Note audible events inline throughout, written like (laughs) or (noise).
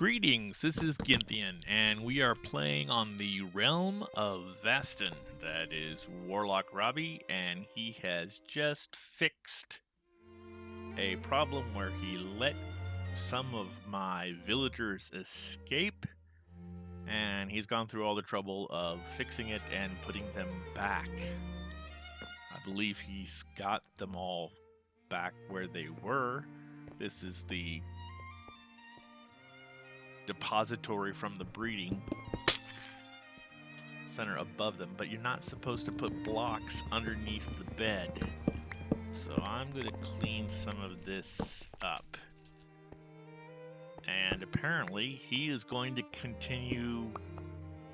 Greetings, this is Gynthian, and we are playing on the Realm of Vastin. That is Warlock Robbie, and he has just fixed a problem where he let some of my villagers escape, and he's gone through all the trouble of fixing it and putting them back. I believe he's got them all back where they were. This is the depository from the breeding center above them, but you're not supposed to put blocks underneath the bed. So I'm going to clean some of this up. And apparently he is going to continue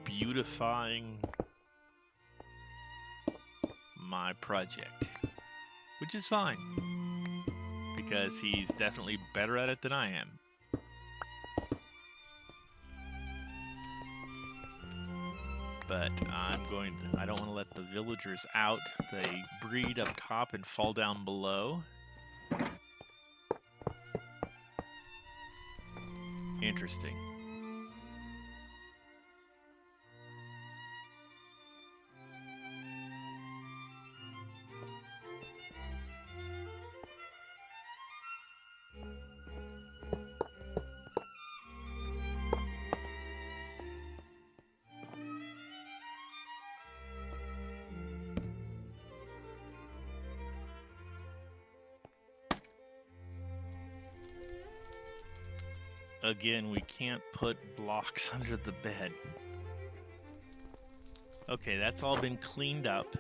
beautifying my project, which is fine because he's definitely better at it than I am. But I'm going to, I don't want to let the villagers out. They breed up top and fall down below. Interesting. Again, we can't put blocks (laughs) under the bed. Okay, that's all been cleaned up.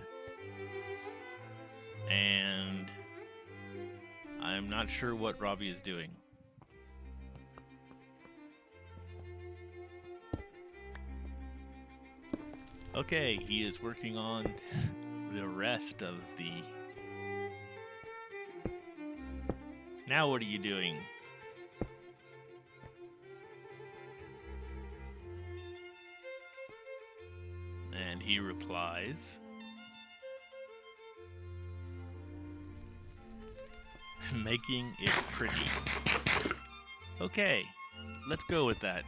And I'm not sure what Robbie is doing. Okay, he is working on (laughs) the rest of the... Now what are you doing? And he replies, (laughs) Making it pretty. Okay, let's go with that.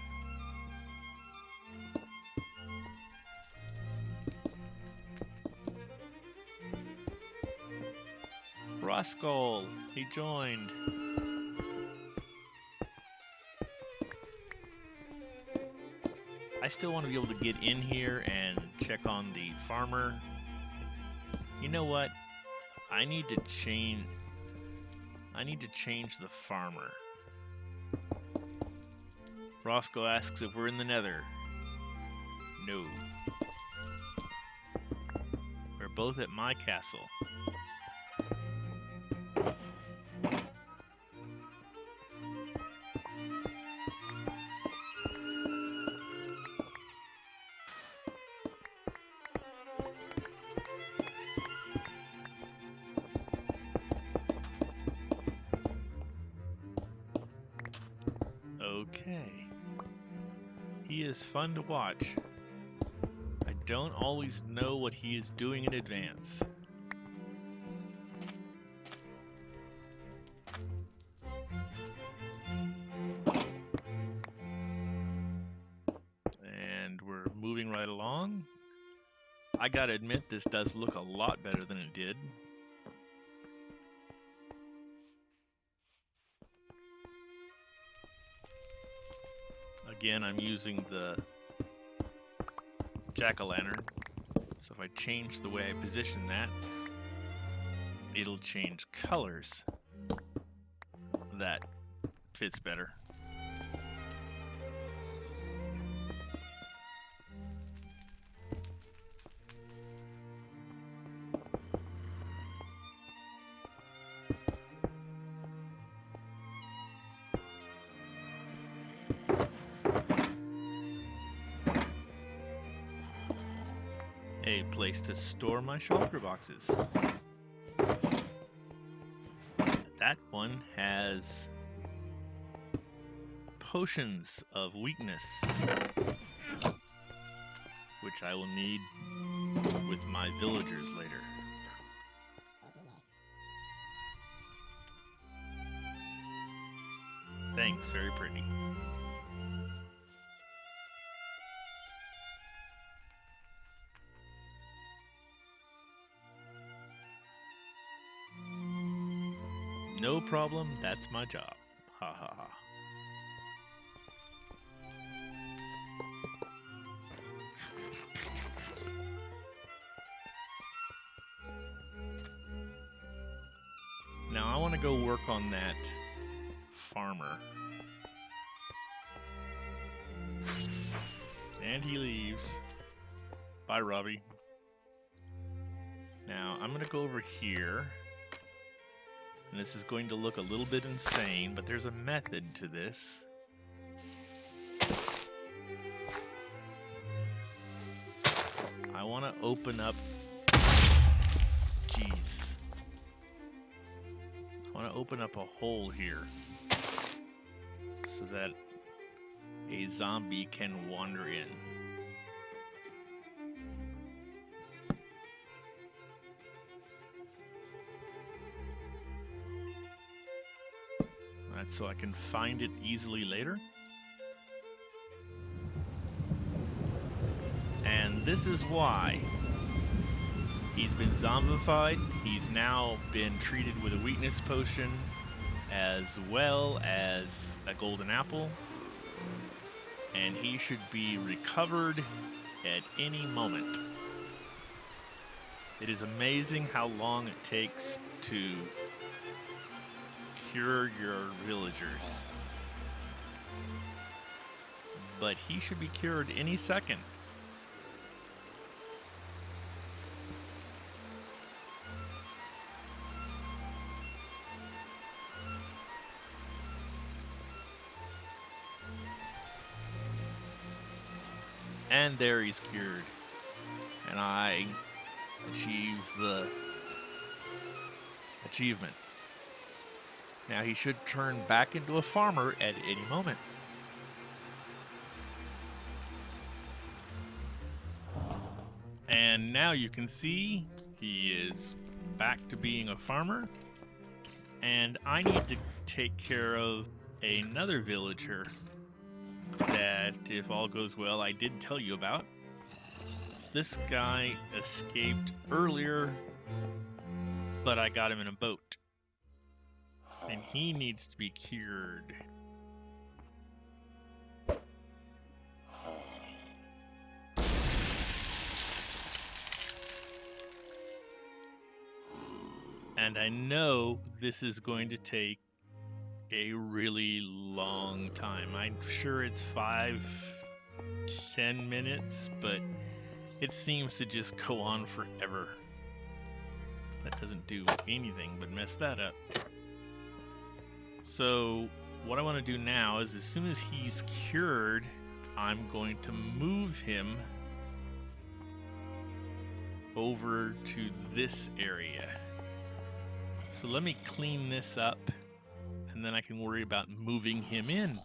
Roscoe, he joined. I still want to be able to get in here and check on the farmer. You know what? I need to change... I need to change the farmer. Roscoe asks if we're in the nether. No. We're both at my castle. Okay. He is fun to watch. I don't always know what he is doing in advance. And we're moving right along. I gotta admit, this does look a lot better than it did. Again, I'm using the jack-o'-lantern. So if I change the way I position that, it'll change colors. That fits better. A place to store my shulker boxes. That one has potions of weakness, which I will need with my villagers later. Thanks, very pretty. No problem, that's my job. Ha ha ha. Now I want to go work on that farmer. And he leaves. Bye, Robbie. Now, I'm going to go over here. And this is going to look a little bit insane, but there's a method to this. I want to open up... Jeez. I want to open up a hole here. So that a zombie can wander in. So I can find it easily later. And this is why he's been zombified. He's now been treated with a weakness potion as well as a golden apple and he should be recovered at any moment. It is amazing how long it takes to cure your villagers. But he should be cured any second. And there he's cured. And I achieve the achievement. Now he should turn back into a farmer at any moment. And now you can see he is back to being a farmer. And I need to take care of another villager that, if all goes well, I did tell you about. This guy escaped earlier, but I got him in a boat. And he needs to be cured. And I know this is going to take a really long time. I'm sure it's five, ten minutes, but it seems to just go on forever. That doesn't do anything but mess that up. So what I want to do now is as soon as he's cured, I'm going to move him over to this area. So let me clean this up and then I can worry about moving him in.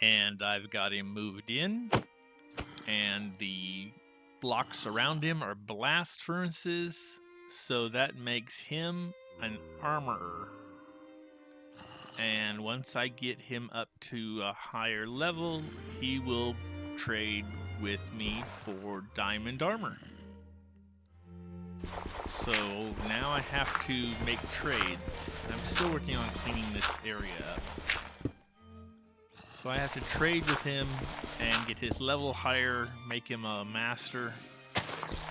And I've got him moved in, and the blocks around him are blast furnaces, so that makes him an armorer. And once I get him up to a higher level, he will trade with me for diamond armor. So now I have to make trades. I'm still working on cleaning this area up. So I have to trade with him and get his level higher, make him a master.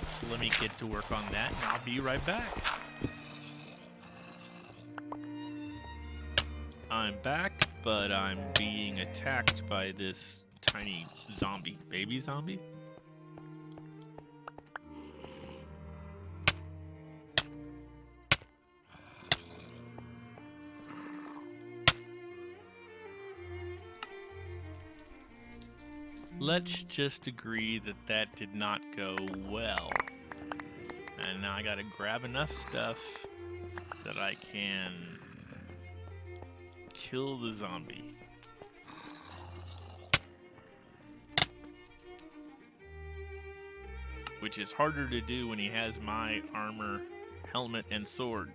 So let me get to work on that and I'll be right back. I'm back, but I'm being attacked by this tiny zombie. Baby zombie? Let's just agree that that did not go well. And now I gotta grab enough stuff that I can kill the zombie. Which is harder to do when he has my armor, helmet, and sword.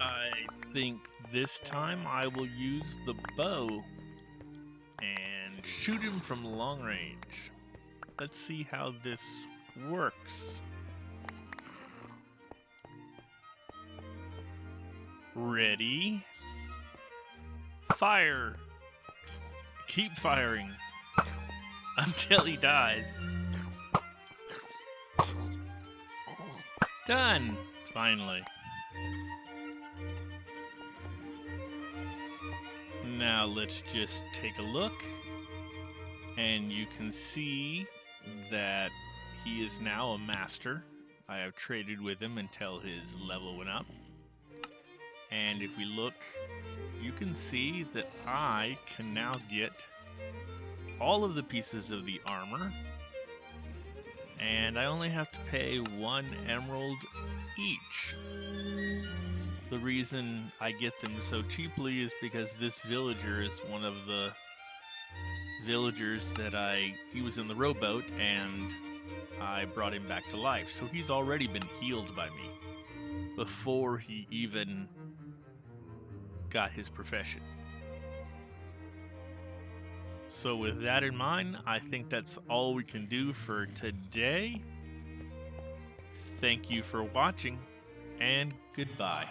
I think this time I will use the bow shoot him from long range. let's see how this works. Ready? Fire! Keep firing (laughs) until he dies. Done! Finally. Now let's just take a look. And you can see that he is now a master. I have traded with him until his level went up. And if we look, you can see that I can now get all of the pieces of the armor. And I only have to pay one emerald each. The reason I get them so cheaply is because this villager is one of the villagers that I he was in the rowboat and I brought him back to life. So he's already been healed by me before he even got his profession. So with that in mind, I think that's all we can do for today. Thank you for watching and goodbye.